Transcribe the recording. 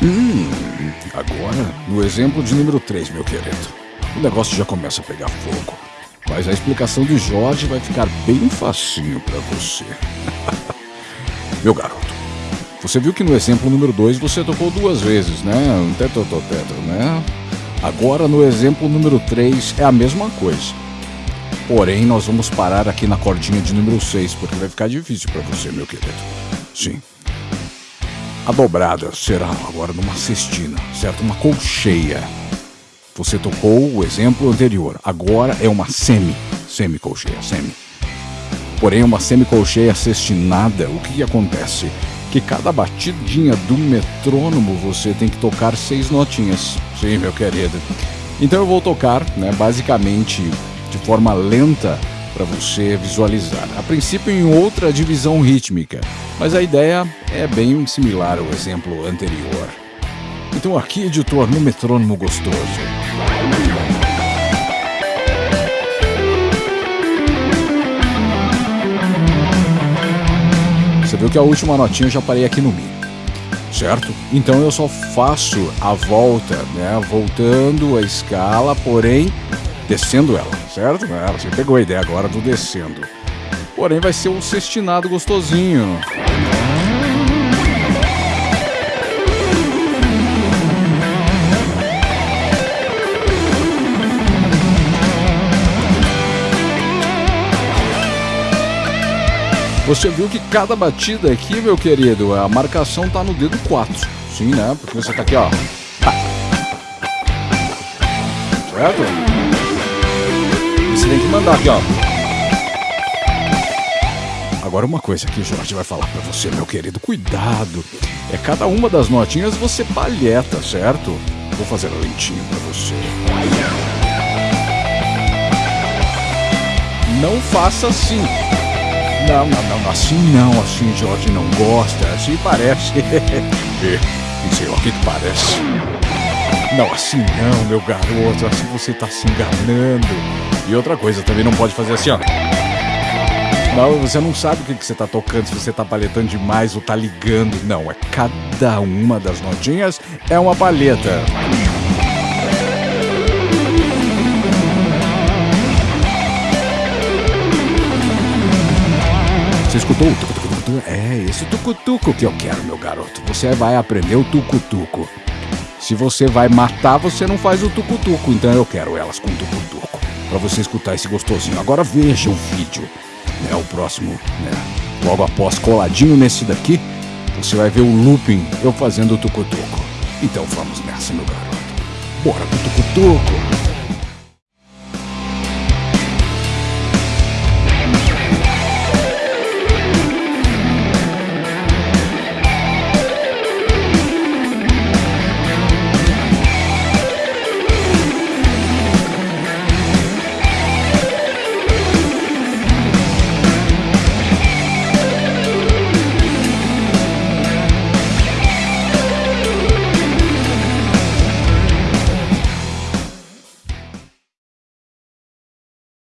Hum, agora, no exemplo de número 3, meu querido, o negócio já começa a pegar fogo. Mas a explicação de Jorge vai ficar bem facinho para você. meu garoto, você viu que no exemplo número 2 você tocou duas vezes, né? Um teto, né? Agora no exemplo número 3 é a mesma coisa. Porém, nós vamos parar aqui na cordinha de número 6, porque vai ficar difícil para você, meu querido. Sim. A dobrada será agora numa cestina, certo? Uma colcheia. Você tocou o exemplo anterior. Agora é uma semi, semi-colcheia, semi. Porém, uma semi-colcheia cestinada, o que, que acontece? Que cada batidinha do metrônomo você tem que tocar seis notinhas. Sim, meu querido. Então eu vou tocar, né, basicamente de forma lenta para você visualizar. A princípio em outra divisão rítmica, mas a ideia é bem similar ao exemplo anterior. Então aqui, editor, no metrônomo gostoso. Você viu que a última notinha eu já parei aqui no Mi, certo? Então eu só faço a volta, né? Voltando a escala, porém descendo ela, certo? É, você pegou a ideia agora do descendo. Porém, vai ser um cestinado gostosinho. Você viu que cada batida aqui, meu querido, a marcação tá no dedo 4. Sim, né? Porque você tá aqui, ó. Certo? Você tem que mandar aqui, ó. Agora uma coisa que o Jorge vai falar para você, meu querido, cuidado. É cada uma das notinhas você palheta, certo? Vou fazer lentinho para você. Não faça assim. Não, não, não, assim não, assim Jorge não gosta, assim parece. e sei lá o que, parece. Não, assim não, meu garoto, assim você tá se enganando. E outra coisa, também não pode fazer assim, ó. Não, você não sabe o que, que você tá tocando, se você tá paletando demais ou tá ligando. Não, é cada uma das notinhas é uma palheta. Você escutou? É esse tucutuco que eu quero, meu garoto. Você vai aprender o tucutuco. Se você vai matar, você não faz o tucutuco. Então eu quero elas com tucutuco para você escutar esse gostosinho. Agora veja o vídeo, né? O próximo, né? Logo após, coladinho nesse daqui, você vai ver o looping eu fazendo o tucutuco. Então vamos nessa, meu garoto. Bora pro tucutuco!